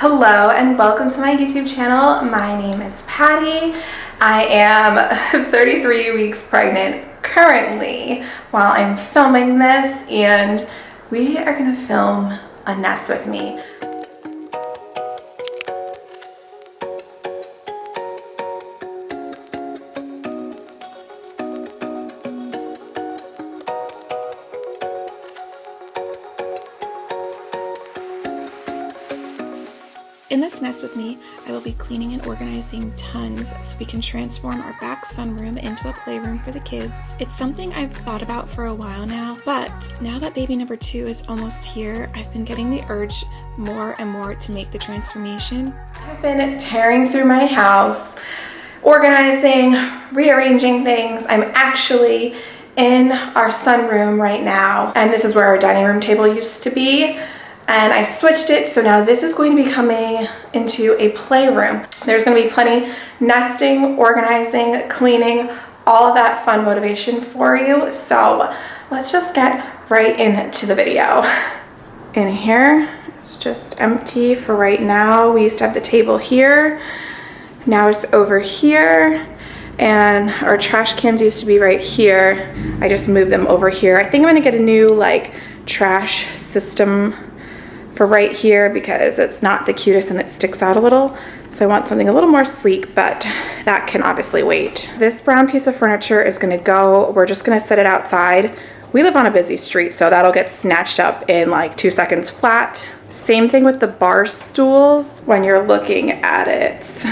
Hello and welcome to my YouTube channel. My name is Patty. I am 33 weeks pregnant currently while I'm filming this and we are gonna film a nest with me. Organizing tons so we can transform our back sunroom into a playroom for the kids. It's something I've thought about for a while now, but now that baby number two is almost here, I've been getting the urge more and more to make the transformation. I've been tearing through my house, organizing, rearranging things. I'm actually in our sunroom right now, and this is where our dining room table used to be and I switched it so now this is going to be coming into a playroom. There's going to be plenty nesting, organizing, cleaning, all of that fun motivation for you. So let's just get right into the video. In here, it's just empty for right now. We used to have the table here. Now it's over here and our trash cans used to be right here. I just moved them over here. I think I'm gonna get a new like trash system for right here because it's not the cutest and it sticks out a little. So I want something a little more sleek, but that can obviously wait. This brown piece of furniture is gonna go, we're just gonna set it outside. We live on a busy street, so that'll get snatched up in like two seconds flat. Same thing with the bar stools when you're looking at it.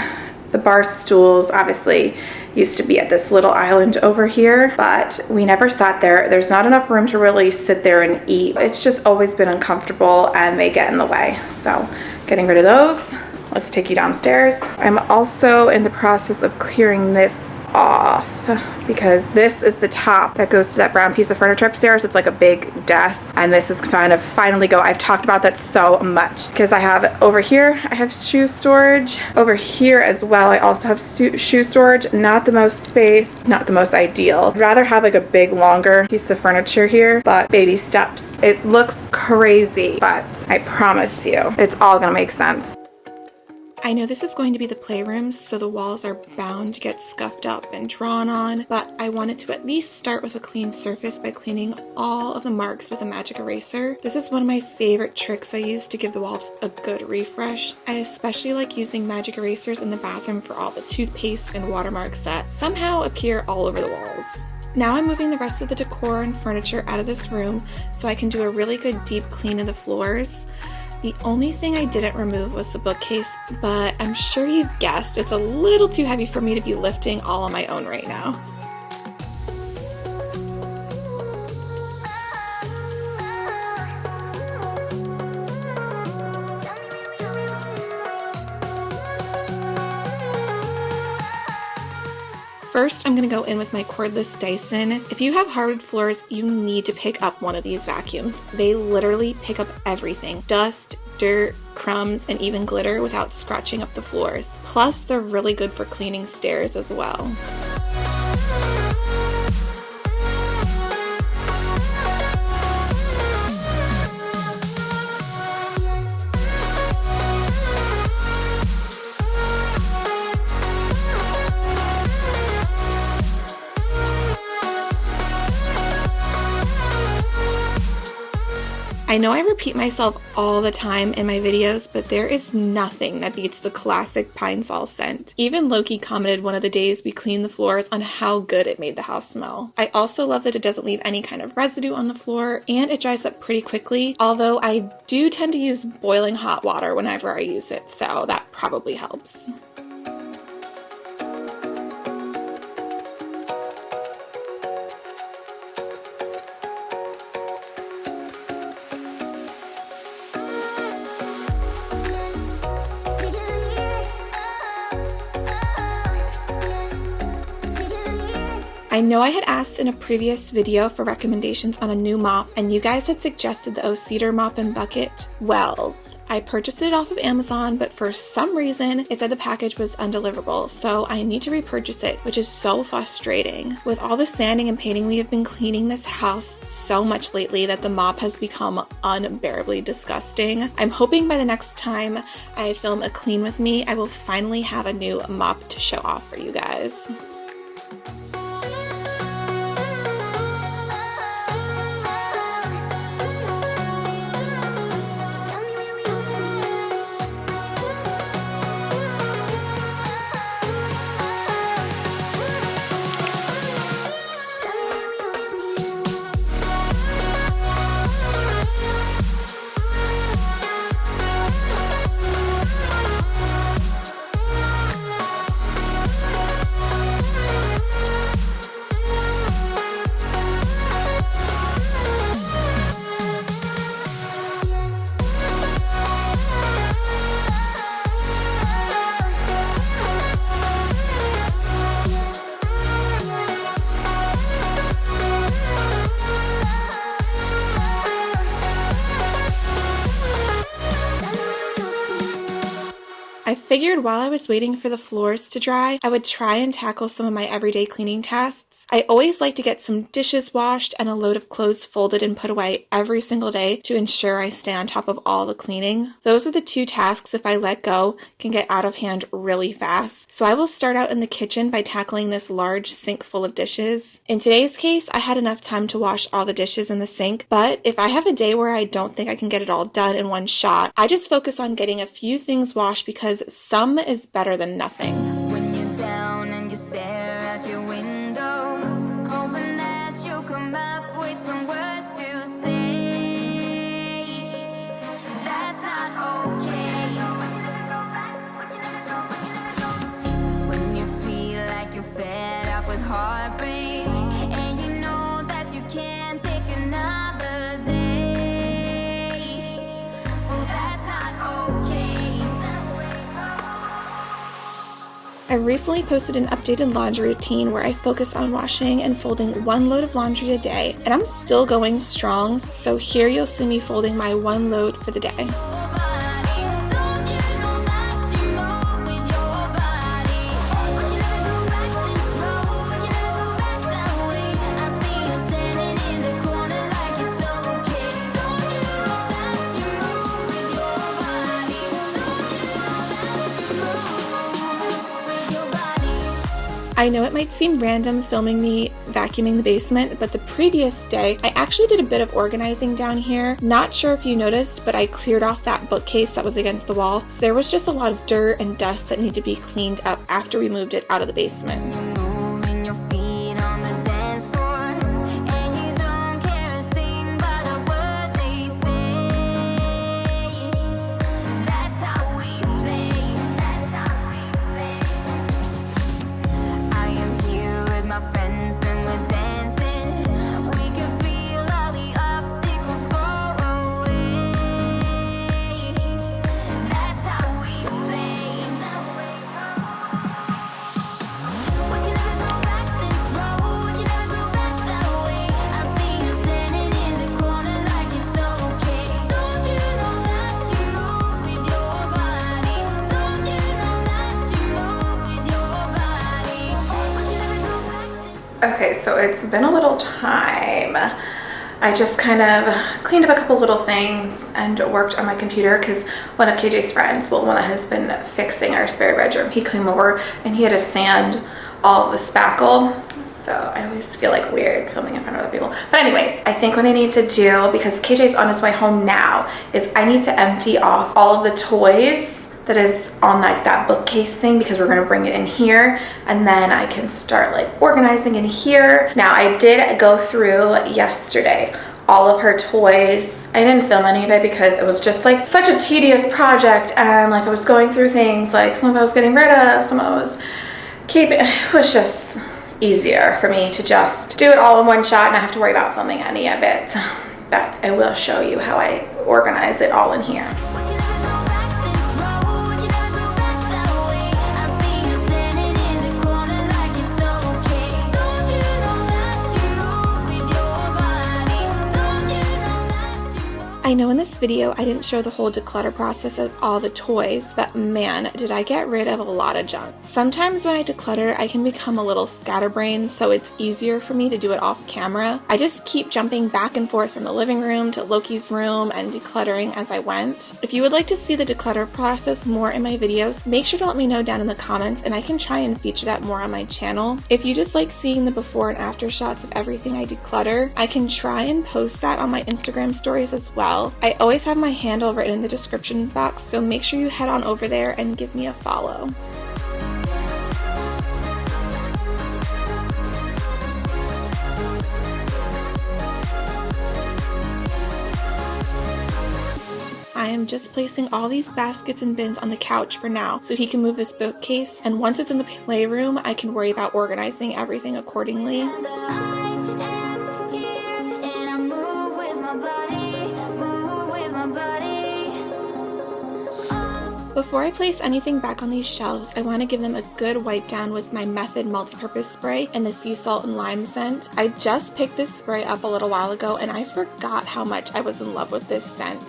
The bar stools, obviously, used to be at this little island over here, but we never sat there. There's not enough room to really sit there and eat. It's just always been uncomfortable and they get in the way. So getting rid of those. Let's take you downstairs. I'm also in the process of clearing this off because this is the top that goes to that brown piece of furniture upstairs. It's like a big desk and this is kind of finally go. I've talked about that so much because I have over here, I have shoe storage. Over here as well, I also have shoe storage. Not the most space, not the most ideal. I'd rather have like a big longer piece of furniture here, but baby steps. It looks crazy, but I promise you, it's all gonna make sense. I know this is going to be the playroom, so the walls are bound to get scuffed up and drawn on, but I wanted to at least start with a clean surface by cleaning all of the marks with a magic eraser. This is one of my favorite tricks I use to give the walls a good refresh. I especially like using magic erasers in the bathroom for all the toothpaste and watermarks that somehow appear all over the walls. Now I'm moving the rest of the decor and furniture out of this room so I can do a really good deep clean of the floors. The only thing I didn't remove was the bookcase, but I'm sure you've guessed it's a little too heavy for me to be lifting all on my own right now. First, I'm gonna go in with my cordless Dyson. If you have hardwood floors, you need to pick up one of these vacuums. They literally pick up everything. Dust, dirt, crumbs, and even glitter without scratching up the floors. Plus, they're really good for cleaning stairs as well. I know I repeat myself all the time in my videos, but there is nothing that beats the classic pine sol scent. Even Loki commented one of the days we cleaned the floors on how good it made the house smell. I also love that it doesn't leave any kind of residue on the floor and it dries up pretty quickly, although I do tend to use boiling hot water whenever I use it, so that probably helps. I know I had asked in a previous video for recommendations on a new mop and you guys had suggested the O Cedar mop and bucket. Well, I purchased it off of Amazon, but for some reason it said the package was undeliverable, so I need to repurchase it, which is so frustrating. With all the sanding and painting, we have been cleaning this house so much lately that the mop has become unbearably disgusting. I'm hoping by the next time I film a clean with me, I will finally have a new mop to show off for you guys. Figured while I was waiting for the floors to dry, I would try and tackle some of my everyday cleaning tasks. I always like to get some dishes washed and a load of clothes folded and put away every single day to ensure I stay on top of all the cleaning. Those are the two tasks if I let go can get out of hand really fast. So I will start out in the kitchen by tackling this large sink full of dishes. In today's case, I had enough time to wash all the dishes in the sink, but if I have a day where I don't think I can get it all done in one shot, I just focus on getting a few things washed because some is better than nothing. I recently posted an updated laundry routine where I focus on washing and folding one load of laundry a day, and I'm still going strong, so here you'll see me folding my one load for the day. I know it might seem random filming me vacuuming the basement, but the previous day I actually did a bit of organizing down here. Not sure if you noticed, but I cleared off that bookcase that was against the wall. So there was just a lot of dirt and dust that needed to be cleaned up after we moved it out of the basement. Okay, so it's been a little time. I just kind of cleaned up a couple little things and worked on my computer because one of KJ's friends, well, one that has been fixing our spare bedroom, he came over and he had to sand all the spackle. So I always feel like weird filming in front of other people. But anyways, I think what I need to do, because KJ's on his way home now, is I need to empty off all of the toys that is on like that bookcase thing because we're going to bring it in here and then I can start like organizing in here. Now I did go through yesterday all of her toys. I didn't film any of it because it was just like such a tedious project and like I was going through things like some of I was getting rid of, some of it was keeping, it was just easier for me to just do it all in one shot and not have to worry about filming any of it. But I will show you how I organize it all in here. I know in this video I didn't show the whole declutter process of all the toys, but man, did I get rid of a lot of junk. Sometimes when I declutter, I can become a little scatterbrained, so it's easier for me to do it off camera. I just keep jumping back and forth from the living room to Loki's room and decluttering as I went. If you would like to see the declutter process more in my videos, make sure to let me know down in the comments and I can try and feature that more on my channel. If you just like seeing the before and after shots of everything I declutter, I can try and post that on my Instagram stories as well. I always have my handle written in the description box, so make sure you head on over there and give me a follow. I am just placing all these baskets and bins on the couch for now so he can move this bookcase and once it's in the playroom I can worry about organizing everything accordingly. Before I place anything back on these shelves, I want to give them a good wipe down with my Method multi-purpose spray and the sea salt and lime scent. I just picked this spray up a little while ago and I forgot how much I was in love with this scent.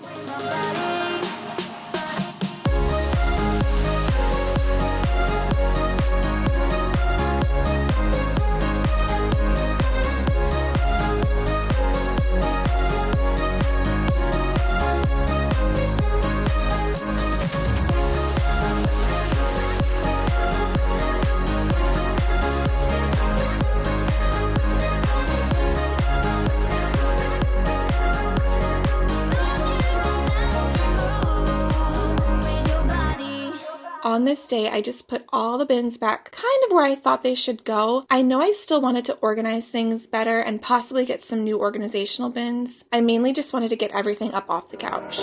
This day, I just put all the bins back kind of where I thought they should go. I know I still wanted to organize things better and possibly get some new organizational bins. I mainly just wanted to get everything up off the couch.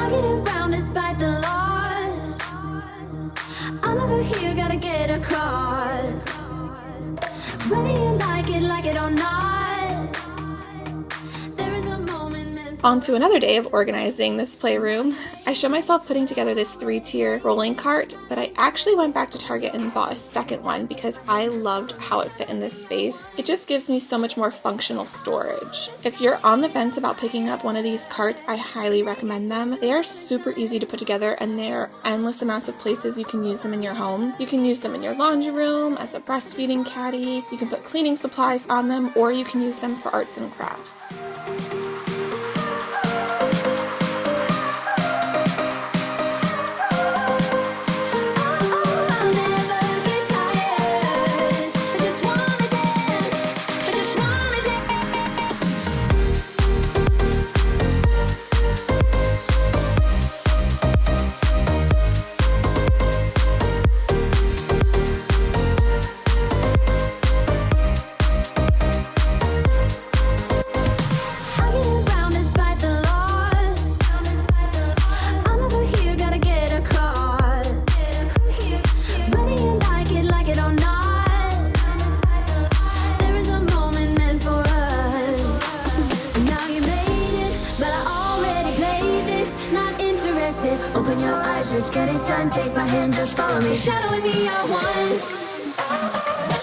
I get around despite the. I'm over here, gotta get across. Whether you like it, like it or not. On to another day of organizing this playroom. I show myself putting together this three-tier rolling cart, but I actually went back to Target and bought a second one because I loved how it fit in this space. It just gives me so much more functional storage. If you're on the fence about picking up one of these carts, I highly recommend them. They are super easy to put together and there are endless amounts of places you can use them in your home. You can use them in your laundry room, as a breastfeeding caddy, you can put cleaning supplies on them, or you can use them for arts and crafts. Shadowing me, I want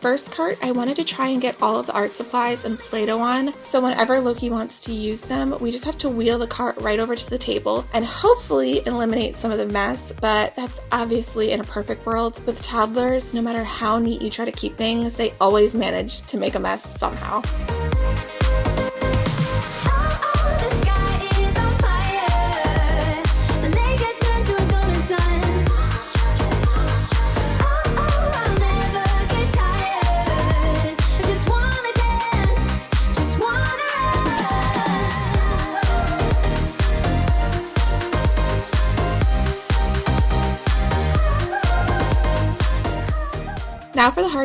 first cart, I wanted to try and get all of the art supplies and Play-Doh on, so whenever Loki wants to use them, we just have to wheel the cart right over to the table and hopefully eliminate some of the mess, but that's obviously in a perfect world. With toddlers, no matter how neat you try to keep things, they always manage to make a mess somehow.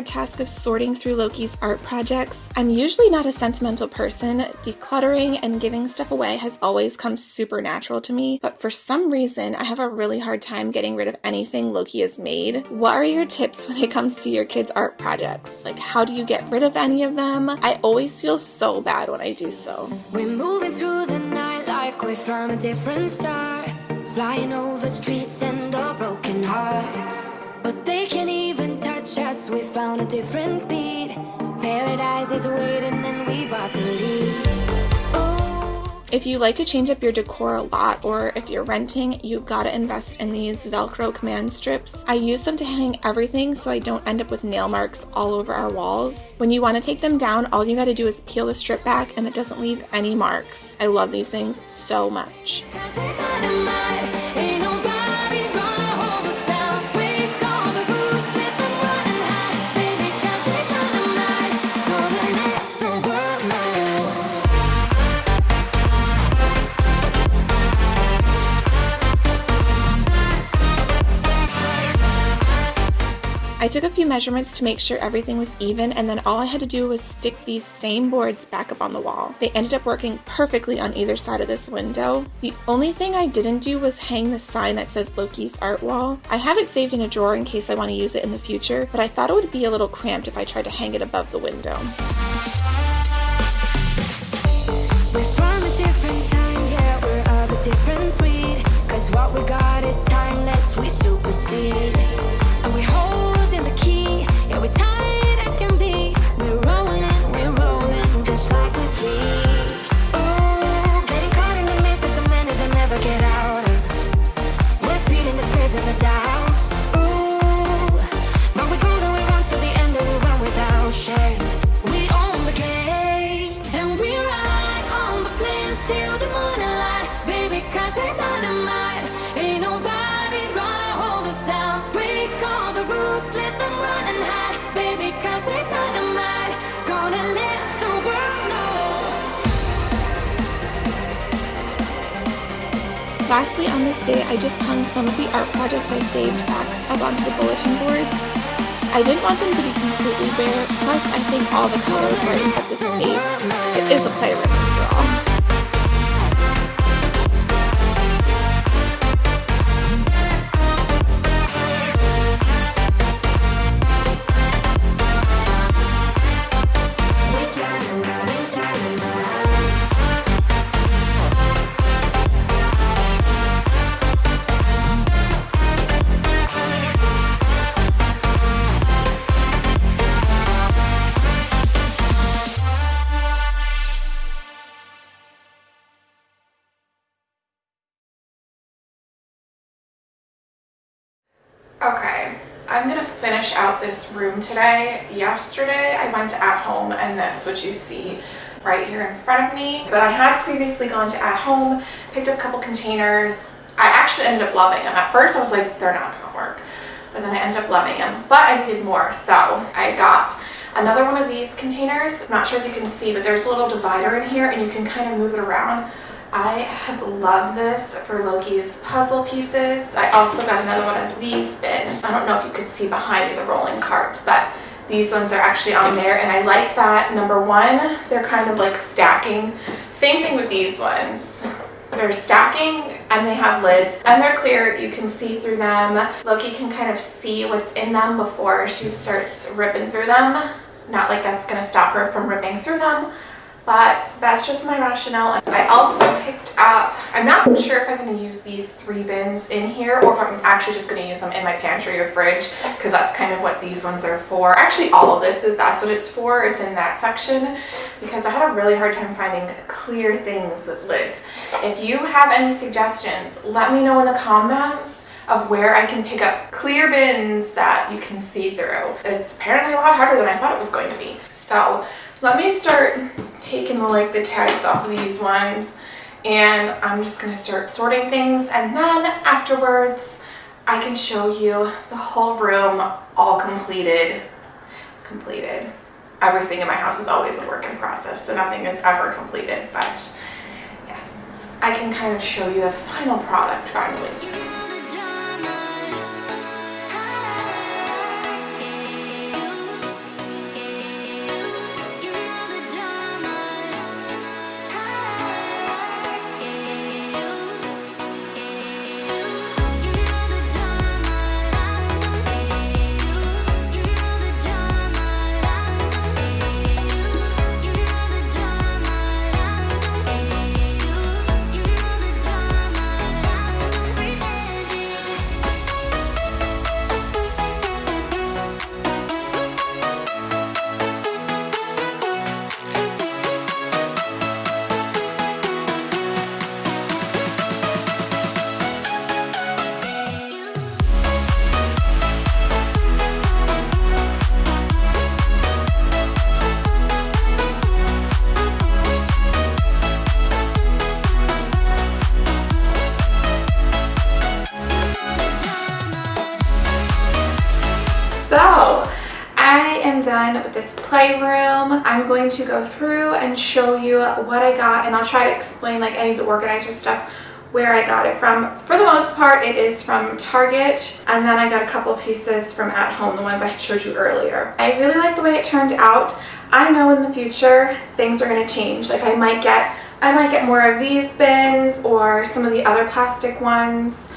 Task of sorting through Loki's art projects. I'm usually not a sentimental person. Decluttering and giving stuff away has always come super natural to me, but for some reason I have a really hard time getting rid of anything Loki has made. What are your tips when it comes to your kids' art projects? Like how do you get rid of any of them? I always feel so bad when I do so. We're moving through the night like we're from a different star Flying over streets and our broken hearts we found a different beat Paradise is waiting and we bought the lead if you like to change up your decor a lot or if you're renting, you've gotta invest in these Velcro command strips. I use them to hang everything so I don't end up with nail marks all over our walls. When you wanna take them down, all you gotta do is peel the strip back and it doesn't leave any marks. I love these things so much. I took a few measurements to make sure everything was even and then all I had to do was stick these same boards back up on the wall. They ended up working perfectly on either side of this window. The only thing I didn't do was hang the sign that says Loki's art wall. I have it saved in a drawer in case I want to use it in the future, but I thought it would be a little cramped if I tried to hang it above the window. different breed Cause what we got is timeless, we supersede we tied Lastly, on this day, I just hung some of the art projects I saved back up onto the bulletin boards. I didn't want them to be completely bare, plus I think all the colors brighten in this space. It is a playroom after all. Okay, I'm gonna finish out this room today. Yesterday I went to At Home and that's what you see right here in front of me. But I had previously gone to At Home, picked up a couple containers. I actually ended up loving them. At first I was like, they're not gonna work. But then I ended up loving them. But I needed more, so I got another one of these containers. I'm not sure if you can see, but there's a little divider in here and you can kind of move it around. I have loved this for Loki's puzzle pieces. I also got another one of these bins. I don't know if you could see behind me the rolling cart, but these ones are actually on there and I like that. Number one, they're kind of like stacking. Same thing with these ones. They're stacking and they have lids and they're clear. You can see through them. Loki can kind of see what's in them before she starts ripping through them. Not like that's going to stop her from ripping through them, but that's just my rationale. I also picked up, I'm not sure if I'm going to use these three bins in here or if I'm actually just going to use them in my pantry or fridge because that's kind of what these ones are for. Actually, all of this is that's what it's for. It's in that section because I had a really hard time finding clear things with lids. If you have any suggestions, let me know in the comments of where I can pick up clear bins that you can see through. It's apparently a lot harder than I thought it was going to be. So let me start taking the, like the tags off of these ones and I'm just going to start sorting things and then afterwards I can show you the whole room all completed. Completed. Everything in my house is always a work in process so nothing is ever completed but yes. I can kind of show you the final product finally going to go through and show you what I got and I'll try to explain like any of the organizer stuff where I got it from. For the most part, it is from Target, and then I got a couple pieces from At Home, the ones I showed you earlier. I really like the way it turned out. I know in the future, things are gonna change. Like I might get, I might get more of these bins or some of the other plastic ones.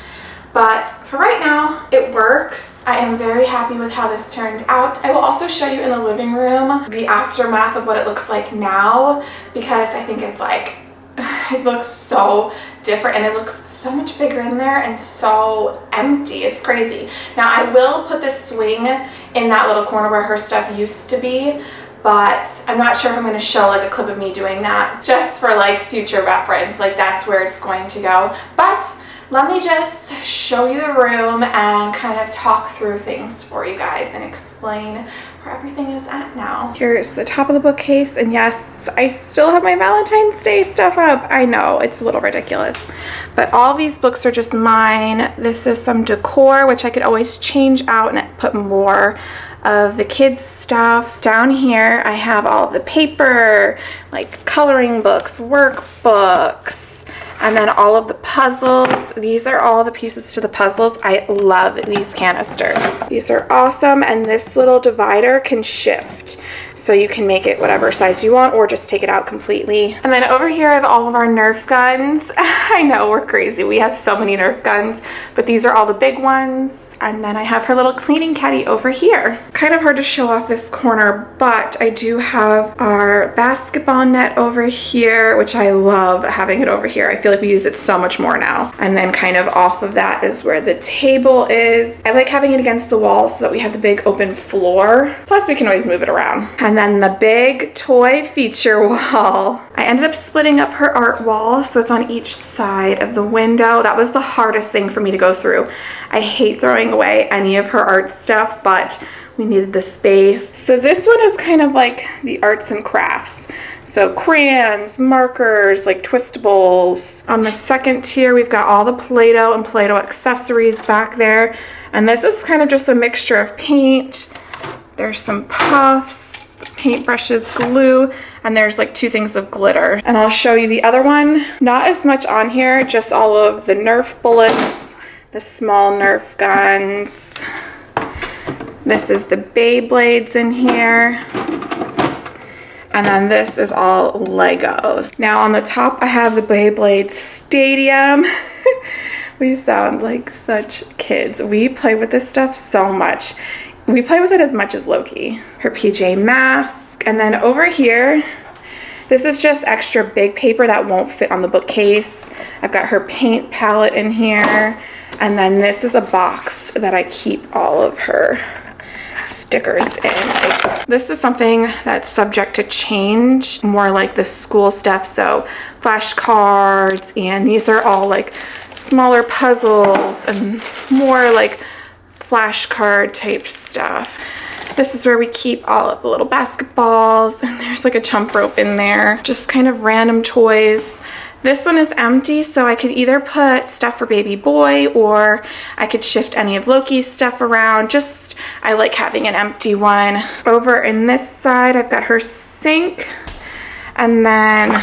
But for right now, it works. I am very happy with how this turned out. I will also show you in the living room the aftermath of what it looks like now because I think it's like, it looks so different and it looks so much bigger in there and so empty. It's crazy. Now I will put this swing in that little corner where her stuff used to be but I'm not sure if I'm going to show like a clip of me doing that just for like future reference like that's where it's going to go but let me just show you the room and kind of talk through things for you guys and explain where everything is at now. Here's the top of the bookcase and yes, I still have my Valentine's Day stuff up. I know, it's a little ridiculous. But all these books are just mine. This is some decor, which I could always change out and put more of the kids stuff. Down here I have all the paper, like coloring books, workbooks, and then all of the puzzles. These are all the pieces to the puzzles. I love these canisters. These are awesome. And this little divider can shift. So you can make it whatever size you want or just take it out completely. And then over here I have all of our Nerf guns. I know we're crazy. We have so many Nerf guns, but these are all the big ones. And then I have her little cleaning caddy over here. Kind of hard to show off this corner, but I do have our basketball net over here, which I love having it over here. I feel like we use it so much more now. And then kind of off of that is where the table is. I like having it against the wall so that we have the big open floor. Plus we can always move it around. And then the big toy feature wall. I ended up splitting up her art wall so it's on each side of the window. That was the hardest thing for me to go through. I hate throwing away any of her art stuff, but we needed the space. So this one is kind of like the arts and crafts. So crayons, markers, like twistables. On the second tier, we've got all the Play-Doh and Play-Doh accessories back there. And this is kind of just a mixture of paint. There's some puffs, paintbrushes, glue, and there's like two things of glitter. And I'll show you the other one. Not as much on here, just all of the Nerf bullets, the small Nerf guns. This is the Beyblades in here. And then this is all Legos. Now on the top I have the Beyblade Stadium. we sound like such kids. We play with this stuff so much. We play with it as much as Loki. Her PJ mask. And then over here, this is just extra big paper that won't fit on the bookcase. I've got her paint palette in here. And then this is a box that I keep all of her stickers in. This is something that's subject to change, more like the school stuff. So flashcards, and these are all like smaller puzzles and more like flashcard type stuff. This is where we keep all of the little basketballs and there's like a jump rope in there. Just kind of random toys. This one is empty, so I could either put stuff for baby boy or I could shift any of Loki's stuff around. Just, I like having an empty one. Over in this side, I've got her sink. And then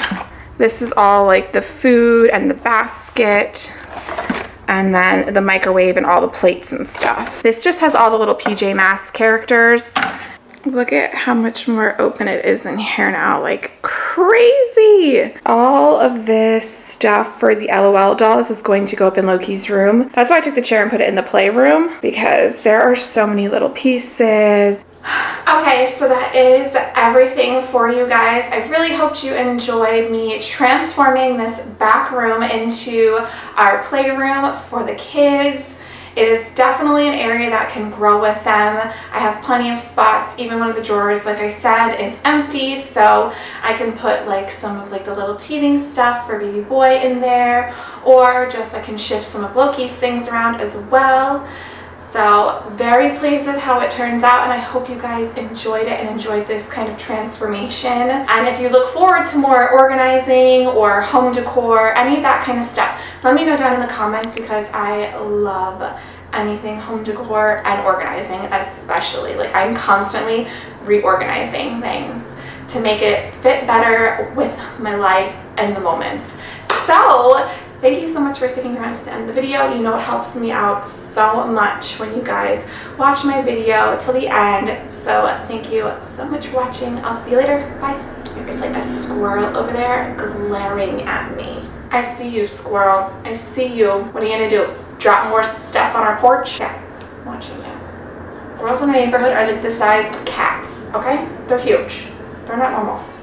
this is all like the food and the basket and then the microwave and all the plates and stuff. This just has all the little PJ Masks characters. Look at how much more open it is in here now, like crazy. All of this stuff for the LOL dolls is going to go up in Loki's room. That's why I took the chair and put it in the playroom because there are so many little pieces. Okay, so that is everything for you guys. I really hoped you enjoyed me transforming this back room into our playroom for the kids. It is definitely an area that can grow with them. I have plenty of spots. Even one of the drawers, like I said, is empty. So I can put like some of like the little teething stuff for baby boy in there. Or just I can shift some of Loki's things around as well. So very pleased with how it turns out and I hope you guys enjoyed it and enjoyed this kind of transformation. And if you look forward to more organizing or home decor, any of that kind of stuff, let me know down in the comments because I love anything home decor and organizing especially. Like I'm constantly reorganizing things to make it fit better with my life and the moment. So thank you so much for sticking around to the end of the video. You know it helps me out so much when you guys watch my video till the end. So thank you so much for watching. I'll see you later. Bye. There's like a squirrel over there glaring at me. I see you, squirrel. I see you. What are you gonna do? Drop more stuff on our porch? Yeah, I'm watching you. Squirrels in my neighborhood are like the size of cats, okay? They're huge. They're not normal.